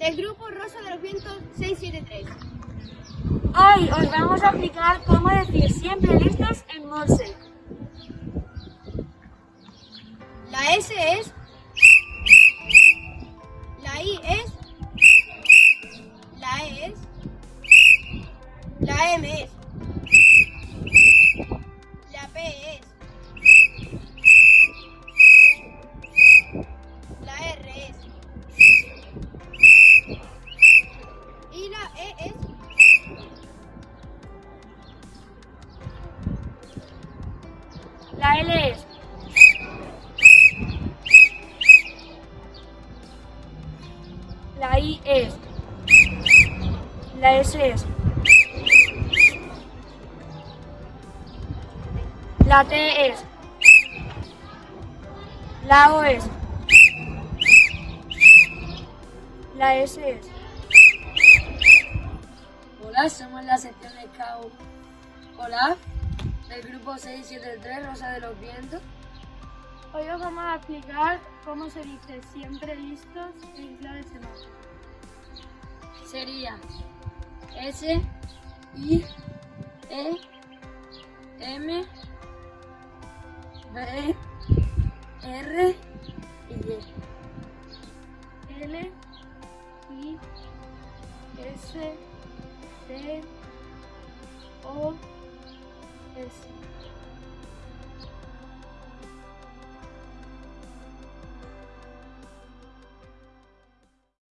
Del Grupo Rosa de los Vientos 673. Hoy os vamos a explicar cómo decir siempre listos en Morse. La S es. La I es. La E es. La M es. La L es. La I es. La S es. La T es. La O es. La S es. Somos la sección de Scout Hola, del grupo 673 Rosa de los Vientos. Hoy os vamos a explicar cómo se dice siempre listos en clave semáforo. Sería S, I, E, M, B, R y Y. L, I, S, T, O, S.